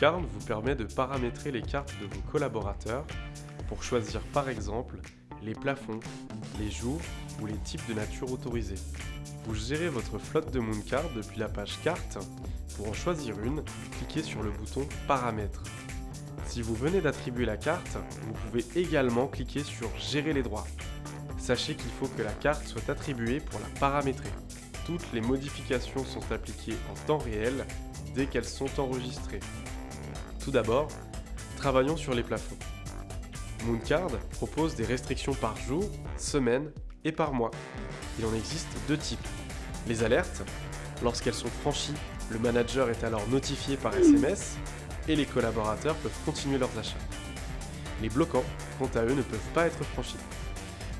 Mooncard vous permet de paramétrer les cartes de vos collaborateurs pour choisir par exemple les plafonds, les jours ou les types de nature autorisés. Vous gérez votre flotte de Mooncard depuis la page Cartes. Pour en choisir une, cliquez sur le bouton Paramètres. Si vous venez d'attribuer la carte, vous pouvez également cliquer sur Gérer les droits. Sachez qu'il faut que la carte soit attribuée pour la paramétrer. Toutes les modifications sont appliquées en temps réel dès qu'elles sont enregistrées. Tout d'abord, travaillons sur les plafonds. Mooncard propose des restrictions par jour, semaine et par mois. Il en existe deux types. Les alertes, lorsqu'elles sont franchies, le manager est alors notifié par SMS et les collaborateurs peuvent continuer leurs achats. Les bloquants, quant à eux, ne peuvent pas être franchis.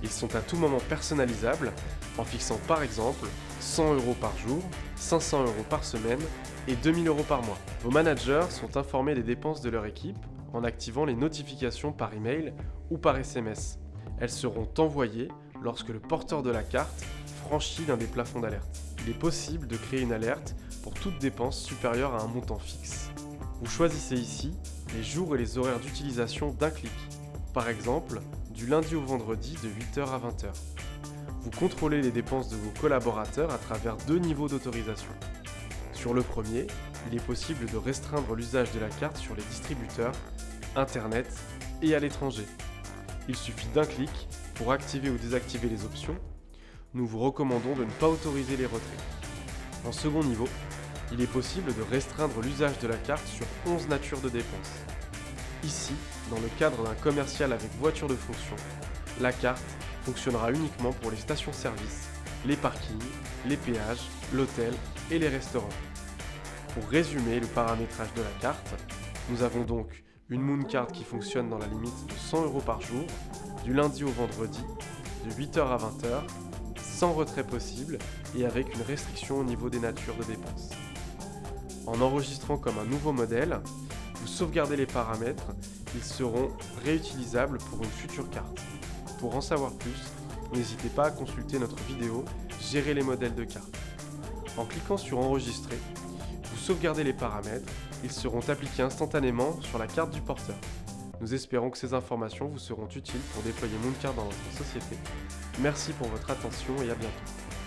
Ils sont à tout moment personnalisables en fixant par exemple 100 euros par jour, 500 euros par semaine et 2000 euros par mois. Vos managers sont informés des dépenses de leur équipe en activant les notifications par email ou par SMS. Elles seront envoyées lorsque le porteur de la carte franchit l'un des plafonds d'alerte. Il est possible de créer une alerte pour toute dépense supérieure à un montant fixe. Vous choisissez ici les jours et les horaires d'utilisation d'un clic. Par exemple, du lundi au vendredi de 8h à 20h. Vous contrôlez les dépenses de vos collaborateurs à travers deux niveaux d'autorisation. Sur le premier, il est possible de restreindre l'usage de la carte sur les distributeurs, Internet et à l'étranger. Il suffit d'un clic pour activer ou désactiver les options. Nous vous recommandons de ne pas autoriser les retraits. En second niveau, il est possible de restreindre l'usage de la carte sur 11 natures de dépenses. Ici, dans le cadre d'un commercial avec voiture de fonction, la carte fonctionnera uniquement pour les stations-service, les parkings, les péages, l'hôtel et les restaurants. Pour résumer le paramétrage de la carte, nous avons donc une Moon Card qui fonctionne dans la limite de 100 euros par jour, du lundi au vendredi, de 8h à 20h, sans retrait possible et avec une restriction au niveau des natures de dépenses. En enregistrant comme un nouveau modèle, vous sauvegardez les paramètres, ils seront réutilisables pour une future carte. Pour en savoir plus, n'hésitez pas à consulter notre vidéo Gérer les modèles de cartes. En cliquant sur Enregistrer, vous sauvegardez les paramètres, ils seront appliqués instantanément sur la carte du porteur. Nous espérons que ces informations vous seront utiles pour déployer Mooncard dans votre société. Merci pour votre attention et à bientôt.